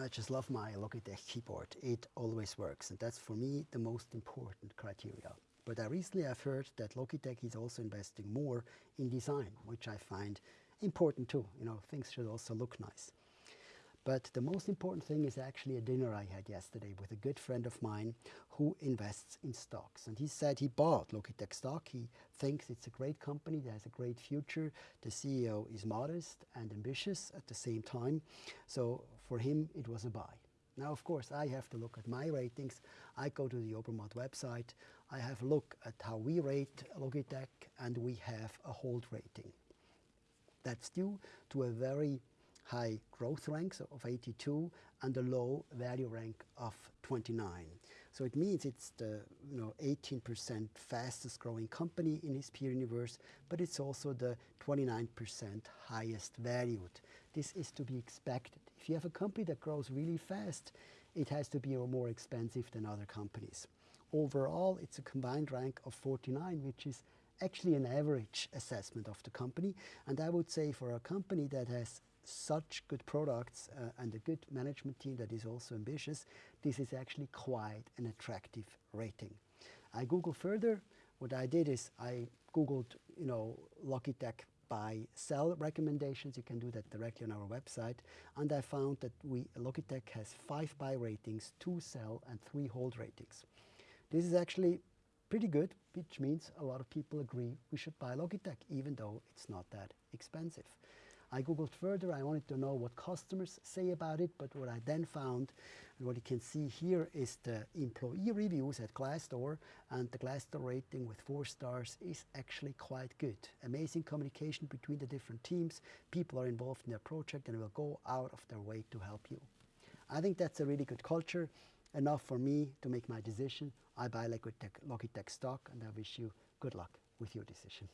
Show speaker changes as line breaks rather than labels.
I just love my Logitech keyboard. It always works, and that's for me the most important criteria. But I recently have heard that Logitech is also investing more in design, which I find important too. You know, things should also look nice. But the most important thing is actually a dinner I had yesterday with a good friend of mine who invests in stocks. And he said he bought Logitech stock. He thinks it's a great company that has a great future. The CEO is modest and ambitious at the same time. So for him, it was a buy. Now, of course, I have to look at my ratings. I go to the Obermatt website. I have a look at how we rate Logitech, and we have a hold rating. That's due to a very high growth ranks of 82 and a low value rank of 29. So it means it's the you know 18% fastest growing company in his peer universe, but it's also the 29% highest valued. This is to be expected. If you have a company that grows really fast, it has to be more expensive than other companies. Overall, it's a combined rank of 49, which is actually an average assessment of the company. And I would say for a company that has such good products uh, and a good management team that is also ambitious, this is actually quite an attractive rating. I Googled further. What I did is I Googled, you know, Logitech buy sell recommendations. You can do that directly on our website. And I found that we Logitech has five buy ratings, two sell, and three hold ratings. This is actually pretty good, which means a lot of people agree we should buy Logitech, even though it's not that expensive. I googled further, I wanted to know what customers say about it, but what I then found, and what you can see here is the employee reviews at Glassdoor, and the Glassdoor rating with four stars is actually quite good. Amazing communication between the different teams, people are involved in their project and will go out of their way to help you. I think that's a really good culture, enough for me to make my decision. I buy Logitech, Logitech stock and I wish you good luck with your decision.